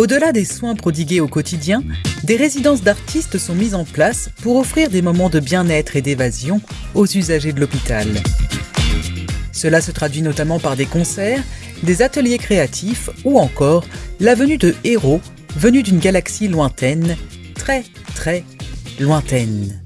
Au-delà des soins prodigués au quotidien, des résidences d'artistes sont mises en place pour offrir des moments de bien-être et d'évasion aux usagers de l'hôpital. Cela se traduit notamment par des concerts, des ateliers créatifs ou encore la venue de héros venus d'une galaxie lointaine, très très lointaine.